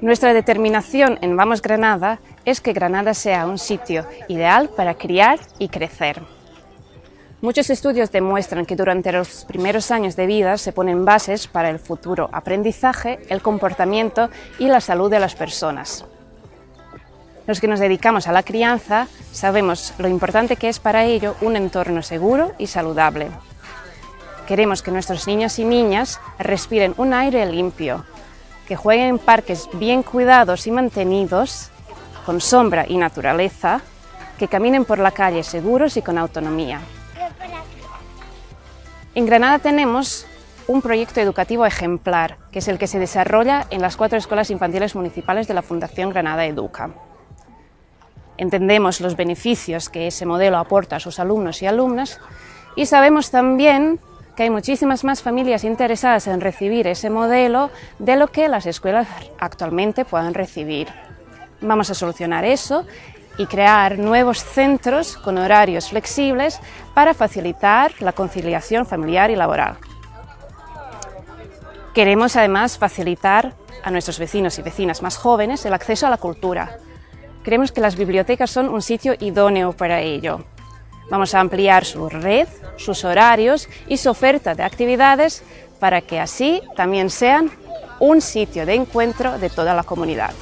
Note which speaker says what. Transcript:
Speaker 1: Nuestra determinación en Vamos Granada es que Granada sea un sitio ideal para criar y crecer. Muchos estudios demuestran que durante los primeros años de vida se ponen bases para el futuro aprendizaje, el comportamiento y la salud de las personas. Los que nos dedicamos a la crianza sabemos lo importante que es para ello un entorno seguro y saludable. Queremos que nuestros niños y niñas respiren un aire limpio, que jueguen en parques bien cuidados y mantenidos, con sombra y naturaleza, que caminen por la calle seguros y con autonomía. En Granada tenemos un proyecto educativo ejemplar, que es el que se desarrolla en las cuatro escuelas infantiles municipales de la Fundación Granada Educa. Entendemos los beneficios que ese modelo aporta a sus alumnos y alumnas y sabemos también que hay muchísimas más familias interesadas en recibir ese modelo de lo que las escuelas actualmente puedan recibir. Vamos a solucionar eso y crear nuevos centros con horarios flexibles para facilitar la conciliación familiar y laboral. Queremos además facilitar a nuestros vecinos y vecinas más jóvenes el acceso a la cultura. Creemos que las bibliotecas son un sitio idóneo para ello. Vamos a ampliar su red, sus horarios y su oferta de actividades para que así también sean un sitio de encuentro de toda la comunidad.